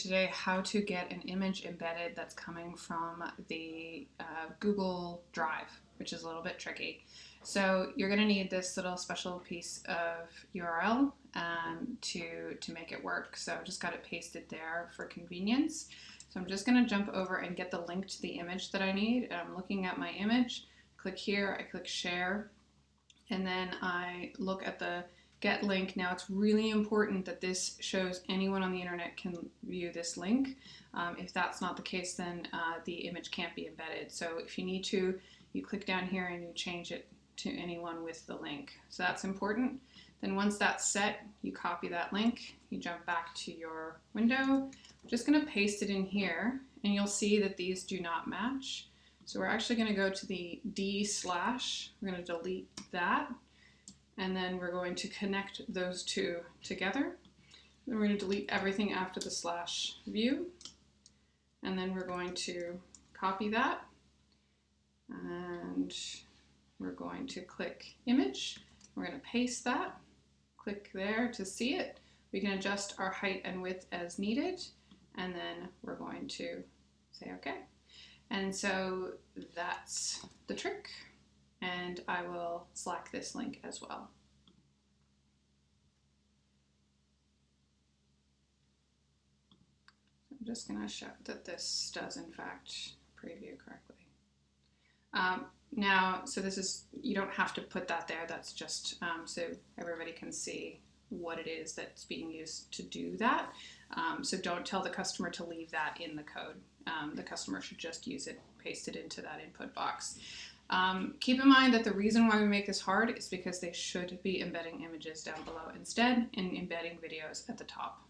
today how to get an image embedded that's coming from the uh, Google Drive, which is a little bit tricky. So you're going to need this little special piece of URL um, to, to make it work. So I've just got it pasted there for convenience. So I'm just going to jump over and get the link to the image that I need. I'm looking at my image, click here, I click share, and then I look at the get link. Now it's really important that this shows anyone on the internet can view this link. Um, if that's not the case, then uh, the image can't be embedded. So if you need to, you click down here and you change it to anyone with the link. So that's important. Then once that's set, you copy that link, you jump back to your window. I'm just gonna paste it in here and you'll see that these do not match. So we're actually gonna go to the D slash, we're gonna delete that and then we're going to connect those two together. Then we're going to delete everything after the slash view, and then we're going to copy that, and we're going to click image. We're going to paste that, click there to see it. We can adjust our height and width as needed, and then we're going to say OK. And so that's the trick and I will slack this link as well. I'm just going to show that this does in fact preview correctly. Um, now, so this is, you don't have to put that there, that's just um, so everybody can see what it is that's being used to do that. Um, so don't tell the customer to leave that in the code. Um, the customer should just use it, paste it into that input box. Um, keep in mind that the reason why we make this hard is because they should be embedding images down below instead and embedding videos at the top.